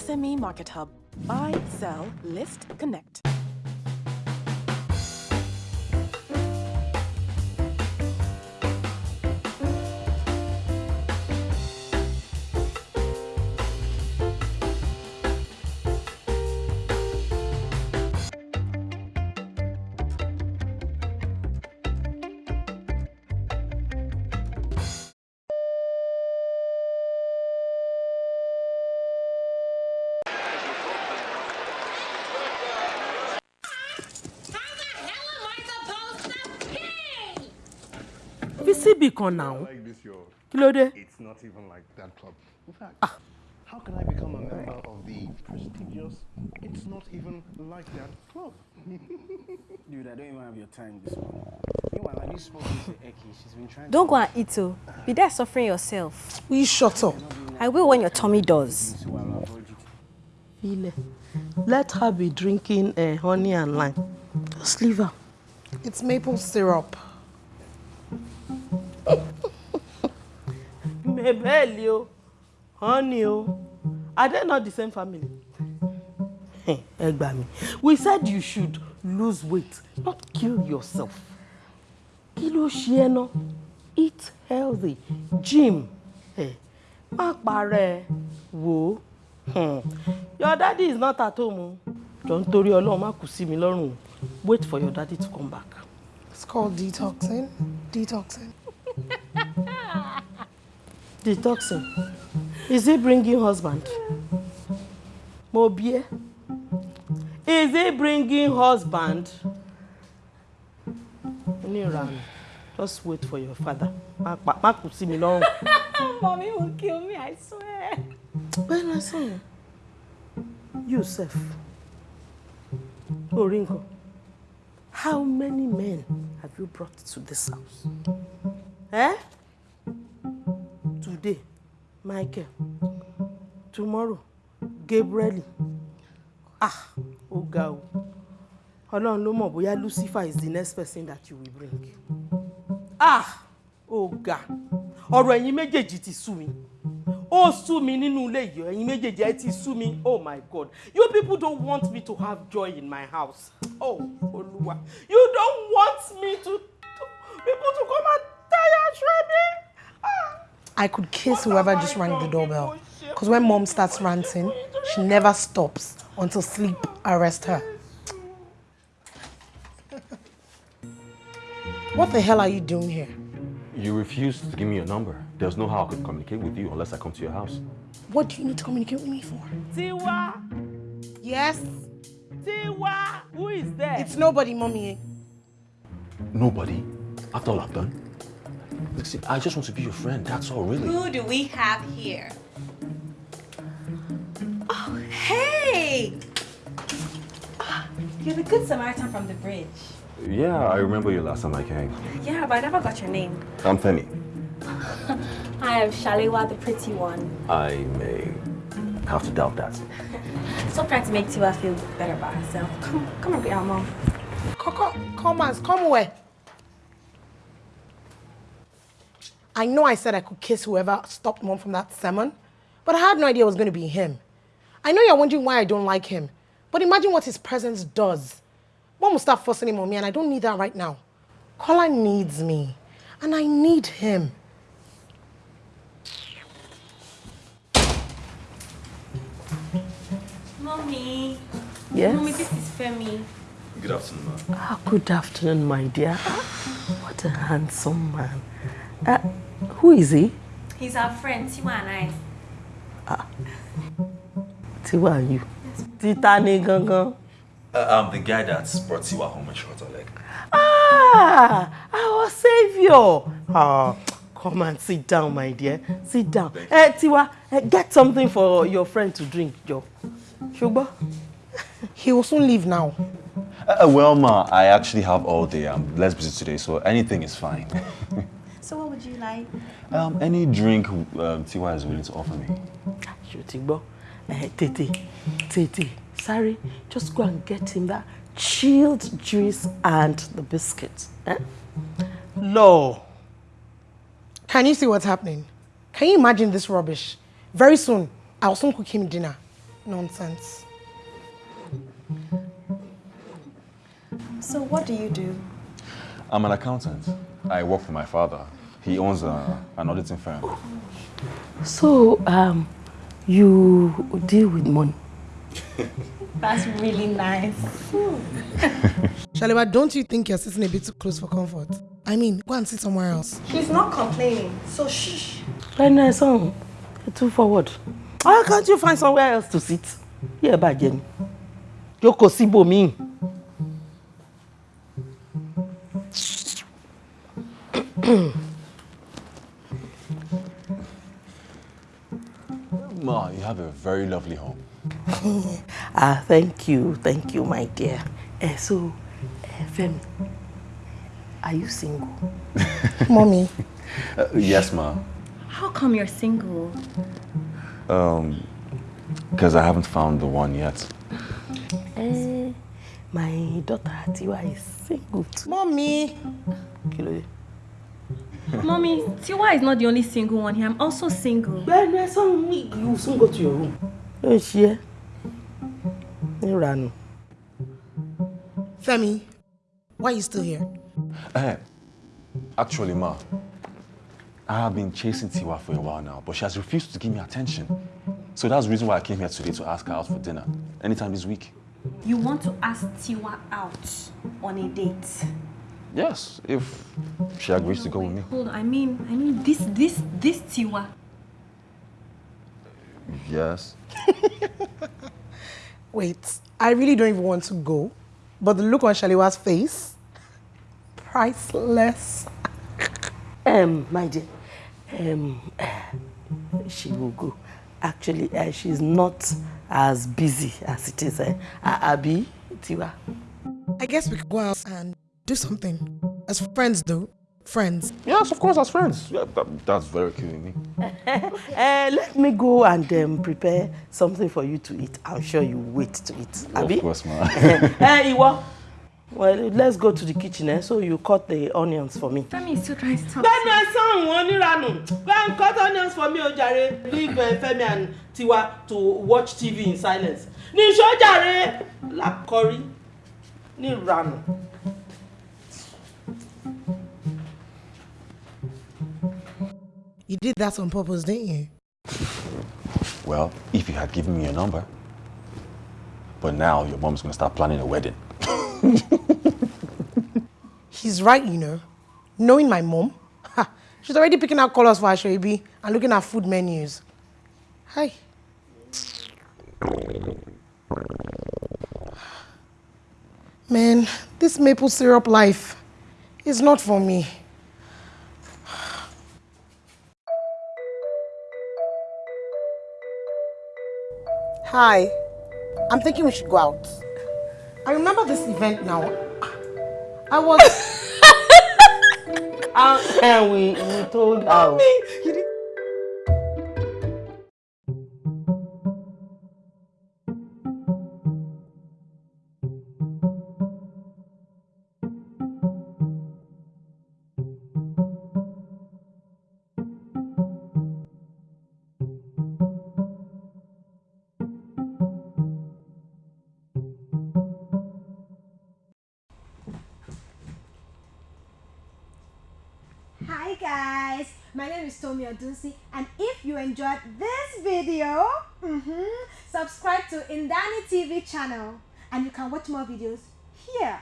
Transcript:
SME Market Hub. Buy, sell, list, connect. Fi síbì kan náà like this, yo. kí ló dé. It's not even like that club. In fact, how can I become a member of the prestigious? It's not even like that club. Dude, I don't even have your time this morning. Meanwhile, have you spoken to Eki? She's been trying Don't go and eat oh. Be there suffering yourself. will you shut up. I will when your tummy does. to, so I'll avoid you. Ile, let her be drinking uh, honey and lime. Just leave her. It's maple syrup. Mabel o, honey o, are they not the same family? Ẹ gbà. We said you should lose weight, not kill yourself. Kí ló? Eat healthy, gym. Ẹ má parẹ́ wò ó. Hmm. Your daddy is not at home o. Jọ nítorí Ọlọ́run má kù mi lọ́rùn. Wait for your daddy to come back. It's called detoxing. Detoxing. Detoxing. Is he bringing husband? Mo bí ẹ́. Is he bringing husband? Oníranù. Just wait for your father. Má Má kù sí mi lọ́rùn. Mommy will kill me, I swear. Bẹ́ẹ̀ ni sọ̀rọ̀. You sef. Orí nǹkan. How many men have you brought to this house? Eh? Today, Michael. Tomorrow, Gabriel. Ah, ó ga o. Ọlọ́run ló mọ̀ bóyá Lucifer is the next person that you will bring. Ah, ó ga. Ọ̀rọ̀ ẹ̀yin méjèèjì ti sú mi. Ó sú mi nínú ilé yìí. Ẹ̀yin méjèèjì ẹ ti sú mi. Oh my God. You people don't want me to have joy in my house. Oh, Olúwa. You don't want me to, to people to come and tire me. I could kiss whoever just rang the doorbell. Because when mom starts ranting, she never stops until sleep arrests her. What the hell are you doing here? You refused to give me your number. There's no how I could communicate with you unless I come to your house. What do you need to communicate with me for? Tiwa, Yes? Tiwa, who is there? It's nobody, mommy. Nobody. After all I've done. Listen, I just want to be your friend. That's all, really. Who do we have here? Oh, hey! Ah, You're the good Samaritan from the bridge. Yeah, I remember you last time I came. Yeah, but I never got your name. I'm Femi. I am Shalewa, the pretty one. I may have to doubt that. Stop trying to make Tiwa feel better about herself. Come, come and be our mom. Come, come on, come where? I know I said I could kiss whoever stopped mom from that sermon, but I had no idea it was going to be him. I know you're wondering why I don't like him, but imagine what his presence does. Mom will start fussing him on me, and I don't need that right now. Kola needs me, and I need him. Mommy. Yes? Mommy, this is Femi. Good afternoon, ma'am. Ah, good afternoon, my dear. Ah, What a handsome man. Uh, who is he? He's our friend, Tiwa and I. Tiwa and you. Tita ni gangan. Uh, I'm the guy that's brought Tiwa home in short leg. Ah, our savior. Ah, come and sit down, my dear. Sit down. Eh, Tiwa, eh, get something for your friend to drink, Joe. Sugar? He will soon leave now. Uh, well, ma, I actually have all day. I'm less busy today, so anything is fine. So what would you like? um, any drink um, Tiwa is willing to offer me. Ṣó ti gbọ́? Eh, tètè, tètè, sorry, just go and get him that chilled juice and the biscuit. Eh? Law. Can you see what's happening? Can you imagine this rubbish? Very soon, I'll soon cook him dinner. Nonsense. So what do you do? I'm an accountant. I work for my father. He owns a, an auditing firm. So, um, you deal with money. That's really nice. Shalewa, don't you think you're sitting a bit too close for comfort? I mean, go and sit somewhere else. He's not complaining, so shh. Right son, too forward. Why can't you find somewhere else to sit? Here, by Jenny. Yoko Sibo me. Ma, you have a very lovely home. ah, thank you, thank you, my dear. Uh, so, uh, Femi, are you single? Mommy. Uh, yes, ma. How come you're single? Um, because I haven't found the one yet. Uh, my daughter Tiwa is single too. Mommy. Kilo. Mommy, Tiwa is not the only single one here. I'm also single. Well, no, son, you soon go to your room. Don't share. You run. Femi, why are you still here? Uh, actually, ma, I have been chasing Tiwa for a while now, but she has refused to give me attention. So that's the reason why I came here today to ask her out for dinner, anytime this week. You want to ask Tiwa out on a date? Yes, if she agrees no, to go wait, with me. Hold on, I mean, I mean this, this, this Tiwa. Yes. Wait, I really don't even want to go, but the look on Shalewa's face, priceless. Um, my dear, um, she will go. Actually, uh, she's not as busy as it is. Uh, Abi, Tiwa. I guess we could go out and do something. As friends, though. Friends. Yes, of course, as friends. Yeah, that, that's very cute in me. uh, let me go and um, prepare something for you to eat. I'm sure you wait to eat. Abi? Of course, ma. Eh, Iwo. Well, let's go to the kitchen, eh? So you cut the onions for me. Femi is still trying to talk. Femi and son, onírànù. Go and cut onions for me, Ojare. Leave uh, Femi and Tiwa to watch TV in silence. Nisho Jare. Lakori. Nírànù. You did that on purpose, didn't you? Well, if you had given me your number. But now your mom's gonna start planning a wedding. He's right, you know. Knowing my mom, ha, she's already picking out colors for aso ebi and looking at food menus. Hi. Man, this maple syrup life is not for me. Hi. I'm thinking we should go out. I remember this event now. I was. How can we, we told? You my name is Tomi Odunsi and if you enjoyed this video, mhm, subscribe to Indani TV channel and you can watch more videos here.